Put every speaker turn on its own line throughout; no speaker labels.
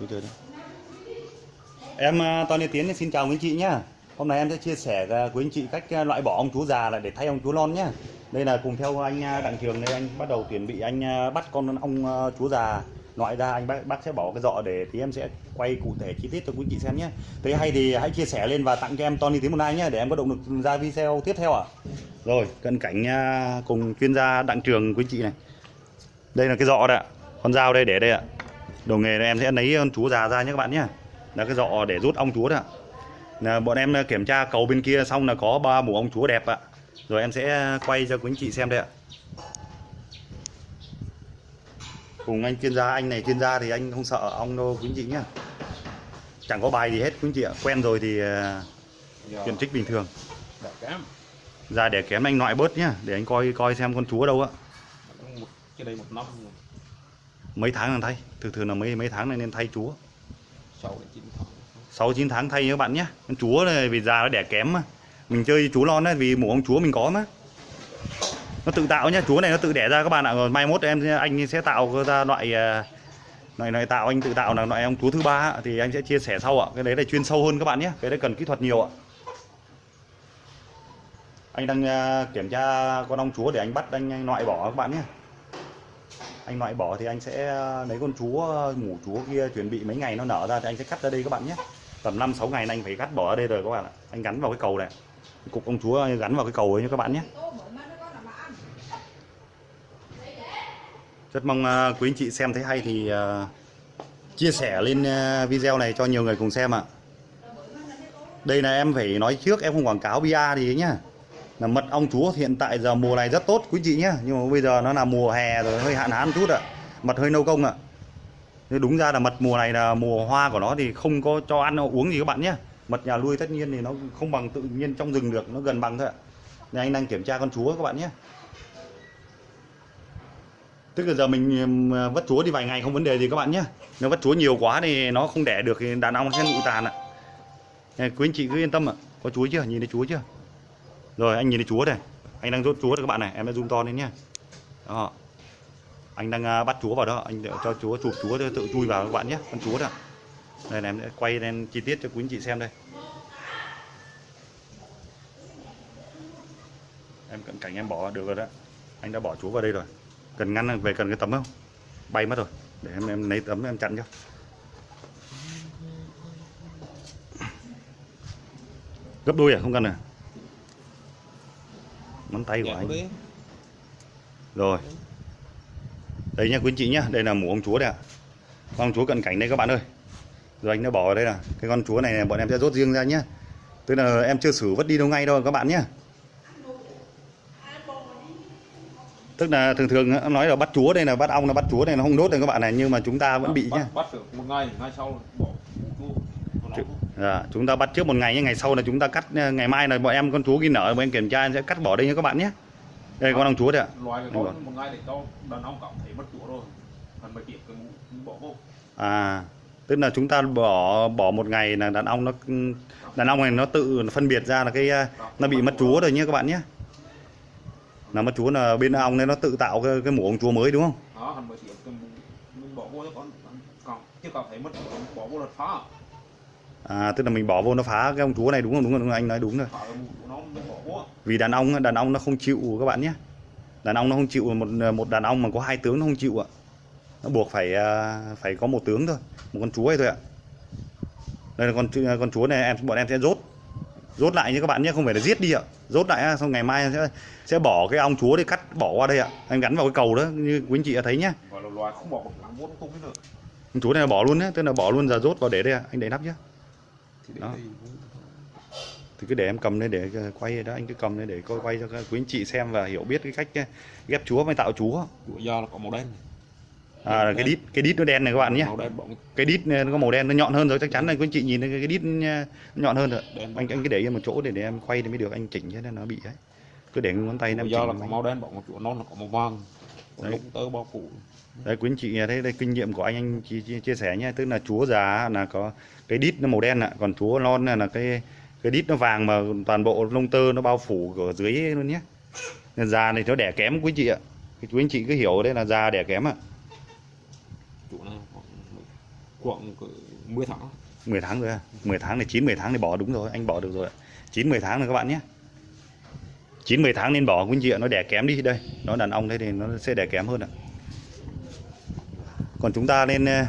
Chú chơi đấy. Em à, Tony Tiến xin chào quý anh chị nhá. Hôm nay em sẽ chia sẻ à, với anh chị cách à, loại bỏ ông chú già lại để thay ông chú non nhá. Đây là cùng theo anh à, Đặng Trường đây anh bắt đầu chuẩn bị anh bắt con ông chú già loại ra anh bác, bác sẽ bỏ cái dọ để thì em sẽ quay cụ thể chi tiết cho quý anh chị xem nhé. Thấy hay thì hãy chia sẻ lên và tặng cho em Tony Tiến một like nhé để em có động lực ra video tiếp theo ạ. Rồi, cận cảnh cùng chuyên gia Đặng Trường quý anh chị này. Đây là cái dọ đấy ạ. Con dao đây để đây ạ. Đầu nghề này em sẽ lấy con chú già ra nhé các bạn nhé. Là cái dọ để rút ong chúa ạ. Là bọn em kiểm tra cầu bên kia xong là có ba mũ ong chúa đẹp ạ. Rồi em sẽ quay cho quý anh chị xem đây ạ. Cùng anh chuyên gia, anh này chuyên gia thì anh không sợ ong đâu quý anh chị nhé. Chẳng có bài gì hết quý anh chị ạ. Quen rồi thì à,
Giờ
chuyện trích bình thường. Ra để kém anh loại bớt nhá, để anh coi coi xem con chúa đâu ạ.
cái đây một năm.
Mấy tháng là thay, thường thường là mấy mấy tháng này nên thay chúa.
sáu đến chín tháng
6 9 tháng thay các bạn nhé. Con chúa này vì già nó đẻ kém mà. Mình chơi chú lon ấy vì mũ ông chúa mình có mà. Nó tự tạo nhá, chúa này nó tự đẻ ra các bạn ạ. Rồi mai mốt em anh sẽ tạo ra loại à, loại loại tạo anh tự tạo là loại ông chúa thứ ba thì anh sẽ chia sẻ sau ạ. Cái đấy là chuyên sâu hơn các bạn nhé. Cái đấy cần kỹ thuật nhiều ạ. Anh đang à, kiểm tra con ong chúa để anh bắt anh loại bỏ các bạn nhé. Anh loại bỏ thì anh sẽ ờ, lấy con chúa ờ, mủ chúa kia chuẩn bị mấy ngày nó nở ra thì anh sẽ cắt ra đây các bạn nhé tầm 5 6 ngày anh phải cắt bỏ ở đây rồi các bạn ạ. Anh gắn vào cái cầu này. Cục công chúa gắn vào cái cầu ấy nha các bạn nhé. Rất mong ờ, quý anh chị xem thấy hay thì chia sẻ lên video này cho nhiều người cùng xem ạ. Đây là em phải nói trước, em không quảng cáo bia gì nhá. Là mật ong chúa hiện tại giờ mùa này rất tốt quý chị nhé Nhưng mà bây giờ nó là mùa hè rồi hơi hạn hán chút ạ. Mật hơi nâu công ạ. Nhưng đúng ra là mật mùa này là mùa hoa của nó thì không có cho ăn uống gì các bạn nhé Mật nhà nuôi tất nhiên thì nó không bằng tự nhiên trong rừng được Nó gần bằng thôi ạ. Nên anh đang kiểm tra con chúa các bạn nhé Tức là giờ mình vất chúa đi vài ngày không vấn đề gì các bạn nhé Nếu vất chúa nhiều quá thì nó không đẻ được thì đàn ong sẽ nụ tàn ạ. Này, Quý anh chị cứ yên tâm ạ. Có chúa chưa? Nhìn thấy chúa chưa? Rồi, anh nhìn thấy chúa này Anh đang rút chúa rồi các bạn này. Em đã zoom to lên nhé Đó. Anh đang à, bắt chúa vào đó. Anh cho chúa chụp chúa tự chui vào các bạn nhé Con chúa đó. Đây này, em sẽ quay lên chi tiết cho quý anh chị xem đây. Em cận cảnh em bỏ được rồi đó. Anh đã bỏ chúa vào đây rồi. Cần ngăn về cần cái tấm không? Bay mất rồi. Để em em lấy tấm em chặn cho. Gấp đôi à? Không cần à? Ngón tay của anh. Rồi. Đây nha quý anh chị nhá Đây là mũ ông chúa đây ạ. Con ông chúa cận cảnh đây các bạn ơi. Rồi anh đã bỏ vào đây là Cái con chúa này, bọn em sẽ rút riêng ra nhá. Tức là em chưa xử vứt đi đâu ngay đâu các bạn nhá. Tức là thường thường nói là bắt chúa đây là bắt ong là bắt chúa này nó không đốt đây các bạn này Nhưng mà chúng ta vẫn bị
bắt,
nhá.
bắt được một ngày ngày sau bỏ
Dạ, chúng ta bắt trước một ngày nhé, ngày sau là chúng ta cắt ờ, ngày mai là bọn em con chúa ghi nở bọn em kiểm tra em sẽ cắt bỏ đây nha các bạn nhé. Đây con ong chúa đây ạ.
loài con một ngày để cho đàn ông cảm thấy mất chua rồi còn tiếp cái bỏ vô
À, tức là chúng ta bỏ bỏ một ngày là đàn ong nó đàn ong này nó tự phân biệt ra là cái ờ, nó bị mất chúa rồi nhé các bạn nhé. Là mất chúa là bên ong này nó tự tạo cái, cái mũ ong chúa mới đúng không?
đó còn mới mình bỏ vô cho con còn chưa cảm thấy mất bỏ vô là phá
À, tức là mình bỏ vô nó phá cái ong chúa này đúng không? Đúng rồi, đúng rồi anh nói đúng rồi. Vì đàn ong đàn ong nó không chịu các bạn nhé. Đàn ong nó không chịu một một đàn ong mà có hai tướng nó không chịu ạ. Nó buộc phải à, phải có một tướng thôi, một con chúa ấy thôi ạ. Đây là con chu- con chúa này em bọn em sẽ rốt. Rốt lại nhé các bạn nhé, không phải là giết đi ạ. Rốt lại xong ngày mai sẽ sẽ bỏ cái ong chúa để cắt bỏ qua đây ạ. Em gắn vào cái cầu đó như quý anh chị đã thấy nhé. Con chúa này bỏ luôn đấy, tức là bỏ luôn giờ rốt vào để đây ạ. Anh để nắp nhé. Đó. Thì cứ để em cầm đây để quay đó, anh cứ cầm đây để coi quay cho quý anh chị xem và hiểu biết cái cách ờ, ghép chúa với tạo chúa.
do là có màu đen.
À là cái đít, cái đít nó đen này các bạn nhé.
đen bọn
cái đít nó có màu đen nó nhọn hơn rồi chắc chắn là quý anh chị nhìn thấy cái đít nó nhọn hơn rồi
Đen.
anh anh cứ để yên một chỗ để để em quay thì mới được anh chỉnh cho nên nó bị ấy cứ để ngón tay nó em
do là có màu đen bọn chuột non là có màu vàng
Đấy.
tơ bao phủ.
Đấy quý anh chị thấy đây kinh nghiệm của anh anh chia, chia, chia sẻ nhé. Tức là chúa già là có cái đít nó màu đen ạ còn chúa non là, là cái cái đít nó vàng mà toàn bộ lông tơ nó bao phủ ở dưới luôn nhé. Nên già này nó đẻ kém quý chị ạ. Thì quý anh chị cứ hiểu đấy là già đẻ kém ạ.
Chủ này khoảng khoảng cỡ 10 tháng.
10 tháng rồi à? 10 tháng này 9 10 tháng thì bỏ đúng rồi anh bỏ được rồi ạ. 9 10 tháng rồi các bạn nhé 9 10 tháng nên bỏ quý anh chị ạ nó đẻ kém đi. Đây nó đàn ông đây thì nó sẽ đẻ kém hơn ạ. Còn chúng ta nên ờ,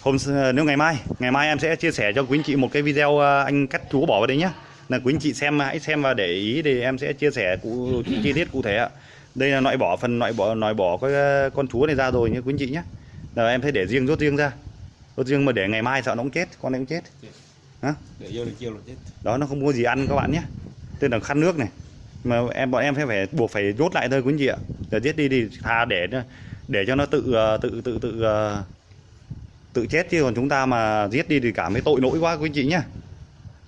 hôm s- nếu ngày mai ngày mai em sẽ chia sẻ cho quý anh chị một cái video ờ, anh cắt chúa bỏ vào đây nhé là quý anh chị xem hãy xem và để ý thì em sẽ chia sẻ cụ chi tiết cụ thể ạ. Đây là loại bỏ phần loại bỏ loại bỏ cái ờ, con chúa này ra rồi nhé quý anh chị nhé là em sẽ để riêng rút riêng ra. Rút riêng mà để ngày mai sợ nó cũng chết con này cũng chết.
Để vô đến chiều là chết.
Đó nó không có gì ăn các bạn nhé tên là khăn nước này. Mà em bọn em phải phải buộc phải rốt lại thôi quý anh chị ạ để giết đi thì thà để để cho nó tự ờ, tự tự tự ờ, tự chết chứ. Còn chúng ta mà giết đi thì cảm thấy tội lỗi quá quý anh chị nhá.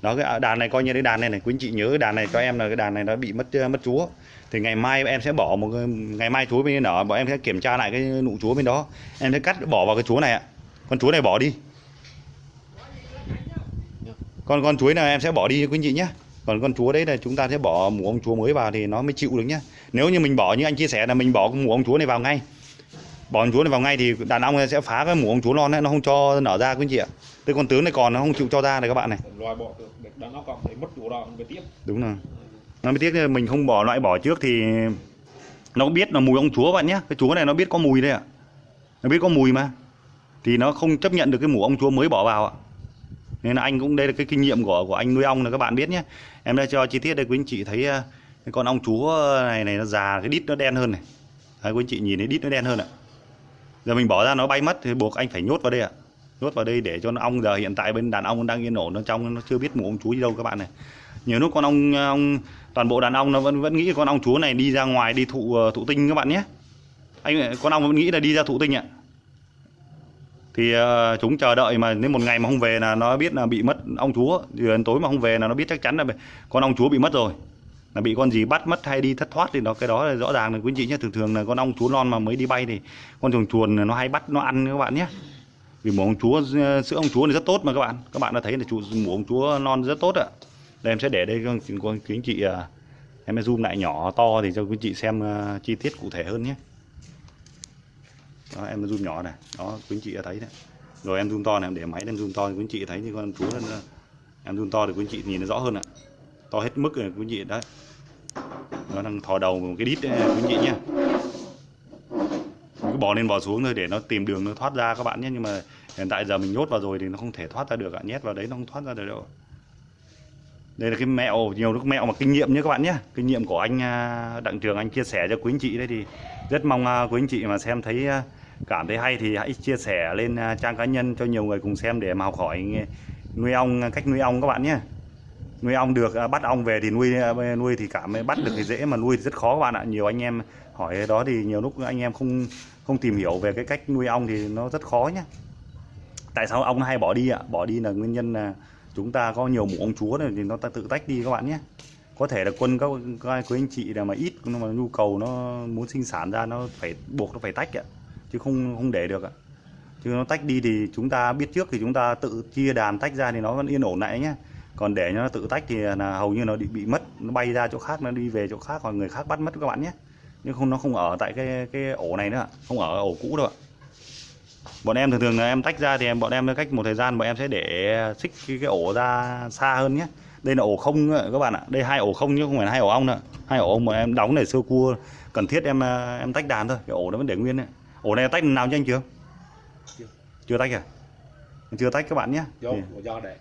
Đó cái à, đàn này coi như cái đàn này này quý anh chị nhớ cái đàn này cho em là cái đàn này nó bị mất ờ, mất chúa. Thì ngày mai em sẽ bỏ một cái, ngày mai chúa bên nở bọn em sẽ kiểm tra lại cái nụ chúa bên đó. Em sẽ cắt bỏ vào cái chúa này ạ. Con chúa này bỏ đi. Con con chuối này em sẽ bỏ đi quý anh chị nhé còn con chúa đấy là chúng ta sẽ bỏ mũ ông chúa mới vào thì nó mới chịu được nhá. Nếu như mình bỏ như anh chia sẻ là mình bỏ mũ ông chúa này vào ngay. Bỏ con chúa này vào ngay thì đàn ông sẽ phá cái mũ ông chúa non ấy, nó không cho nở ra quý anh chị ạ. Cái con tướng này còn nó không chịu cho ra này các bạn này.
Loại bỏ được để đàn ông còn thấy mất chủ đó về tiếp.
Đúng rồi. Nó mới tiếc mình không bỏ loại bỏ trước thì nó biết là mùi ông chúa bạn nhé cái chúa này nó biết có mùi đây ạ. Nó biết có mùi mà. Thì nó không chấp nhận được cái mũ ông chúa mới bỏ vào ạ nên là anh cũng đây là cái kinh nghiệm của của anh nuôi ong là các bạn biết nhé. Em đã cho chi tiết đây quý anh chị thấy à, cái con ong chúa này này nó già cái đít nó đen hơn này. Đấy, quý anh chị nhìn thấy đít nó đen hơn ạ. Giờ mình bỏ ra nó bay mất thì buộc anh phải nhốt vào đây ạ. Nhốt vào đây để cho nó ong giờ hiện tại bên đàn ong đang yên ổn nó trong nó chưa biết mũ ong chúa đi đâu các bạn này. Nhiều lúc con ong ong toàn bộ đàn ong nó vẫn vẫn nghĩ con ong chúa này đi ra ngoài đi thụ ờ, thụ tinh các bạn nhé. Anh con ong vẫn nghĩ là đi ra thụ tinh ạ thì uh, chúng chờ đợi mà nếu một ngày mà không về là nó biết là bị mất ong chúa. Thì đến tối mà không về là nó biết chắc chắn là con ong chúa bị mất rồi. Là bị con gì bắt mất hay đi thất thoát thì nó cái đó là rõ ràng là quý anh chị nhé. Thường thường là con ong chúa non mà mới đi bay thì con chuồn chuồn nó hay bắt nó ăn các bạn nhé. Vì mổ ong chúa ờ, sữa ong chúa này rất tốt mà các bạn. Các bạn đã thấy là chủ mổ ong chúa non rất tốt ạ. Đây em sẽ để đây cho quý anh chị ờ, em zoom lại nhỏ to thì cho quý anh chị xem chi tiết cụ thể hơn nhé đó em zoom nhỏ này. Đó quý anh chị đã thấy đấy. Rồi em zoom to này em để máy lên zoom to thì quý anh chị thấy như con chúa nó, ờ, em zoom to thì quý anh chị nhìn nó rõ hơn ạ. To hết mức rồi quý anh chị đấy. Nó đang thò đầu một cái đít đấy, quý anh chị nhé. Cứ bò lên bò xuống thôi để nó tìm đường nó thoát ra các bạn nhé. Nhưng mà hiện tại giờ mình nhốt vào rồi thì nó không thể thoát ra được ạ. Nhét vào đấy nó không thoát ra được đâu. Đây là cái mẹo nhiều lúc mẹo mà kinh nghiệm nhé các bạn nhé. Kinh nghiệm của anh à, đặng trường anh chia sẻ cho quý anh chị đấy thì rất mong à, quý anh chị mà xem thấy à, cảm thấy hay thì hãy chia sẻ lên à, trang cá nhân cho nhiều người cùng xem để mà học hỏi nuôi ong à, cách nuôi ong các bạn nhé. Nuôi ong được à, bắt ong về thì nuôi nuôi thì cảm bắt được thì dễ mà nuôi thì rất khó các bạn ạ. Nhiều anh em hỏi đó thì nhiều lúc anh em không không tìm hiểu về cái cách nuôi ong thì nó rất khó nhé. Tại sao ong hay bỏ đi ạ? Bỏ đi là nguyên nhân là chúng ta có nhiều mũ ong chúa này thì nó ta tự tách đi các bạn nhé. Có thể là quân các, các quý anh chị là mà ít nhưng mà nhu cầu nó muốn sinh sản ra nó phải buộc nó phải tách ạ chứ không không để được ạ. Chứ nó tách đi thì chúng ta biết trước thì chúng ta tự chia đàn tách ra thì nó vẫn yên ổn lại nhé. Còn để cho nó tự tách thì là hầu như nó bị bị mất nó bay ra chỗ khác nó đi về chỗ khác hoặc người khác bắt mất các bạn nhé. Nhưng không nó không ở tại cái cái ổ này nữa không ở ổ cũ đâu ạ. Bọn em thường thường là em tách ra thì em bọn em cách một thời gian bọn em sẽ để xích cái, cái ổ ra xa hơn nhé. Đây là ổ không các bạn ạ. Đây hai ổ không chứ không phải hai ổ ong nữa hai ổ ong mà em đóng để sơ cua cần thiết em em tách đàn thôi cái ổ nó vẫn để nguyên đấy ổ này tách nào chưa anh chưa?
Chưa.
chưa tách à? Chưa tách các bạn nhé.
Do do để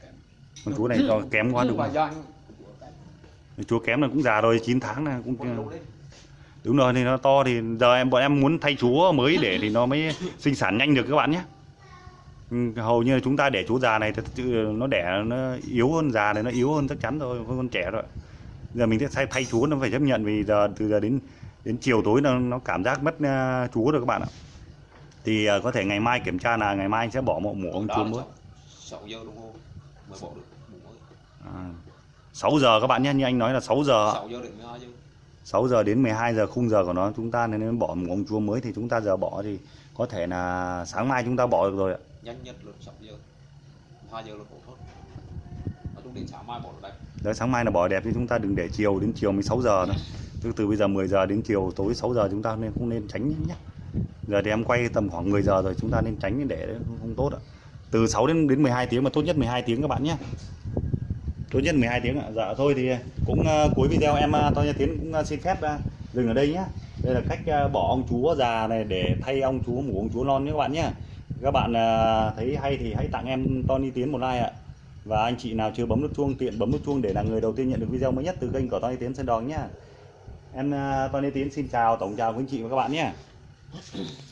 con chú này do kém quá đúng không? chú kém là cũng già rồi 9 tháng là cũng đúng rồi thì nó to thì giờ em bọn em muốn thay chúa mới để thì nó mới sinh sản nhanh được các bạn nhé. Ừ, hầu như là chúng ta để chú già này thật sự nó đẻ nó yếu hơn già này nó yếu hơn chắc chắn rồi hơn con trẻ rồi. Giờ mình sẽ thay, thay chúa nó phải chấp nhận vì giờ từ giờ đến đến chiều tối nó nó cảm giác mất uh, chúa rồi các bạn ạ thì ờ, có thể ngày mai kiểm tra là ngày mai anh sẽ bỏ một mũ ông
là
mới
sáu- sáu giờ đồng hồ mới bỏ được mũ mới.
À, 6 giờ các bạn nhé như anh nói là 6 giờ.
Sáu giờ đến 12 giờ.
6 giờ đến 12 giờ khung giờ của nó chúng ta nên bỏ một ông chúa mới. Thì chúng ta giờ bỏ thì có thể là sáng mai chúng ta bỏ được rồi ạ.
Nhanh nhất là sáu giờ. Hai giờ là khổ thôi nói chung đến sáng mai bỏ được đấy
Đấy, sáng mai là bỏ đẹp chứ chúng ta đừng để chiều đến chiều 16 giờ nữa. Từ từ bây giờ 10 giờ đến chiều tối 6 giờ chúng ta nên không nên tránh nhé giờ thì em quay tầm khoảng 10 giờ rồi chúng ta nên tránh để không tốt ạ. Từ 6 đến đến 12 tiếng mà tốt nhất 12 tiếng các bạn nhé. Tốt nhất 12 tiếng ạ. Dạ thôi thì cũng uh, cuối video em ờ, uh, Tony Tiến cũng uh, xin phép uh, dừng ở đây nhé. Đây là cách uh, bỏ ông chúa già này để thay ông chúa mủ ông chúa non nhé các bạn nhé. Các bạn uh, thấy hay thì hãy tặng em Tony Tiến một like ạ. Và anh chị nào chưa bấm nút chuông tiện bấm nút chuông để là người đầu tiên nhận được video mới nhất từ kênh của Tony Tiến Sơn Đòn nhé. Em uh, Tony Tiến xin chào tổng chào quý anh chị và các bạn nhé. Let's go.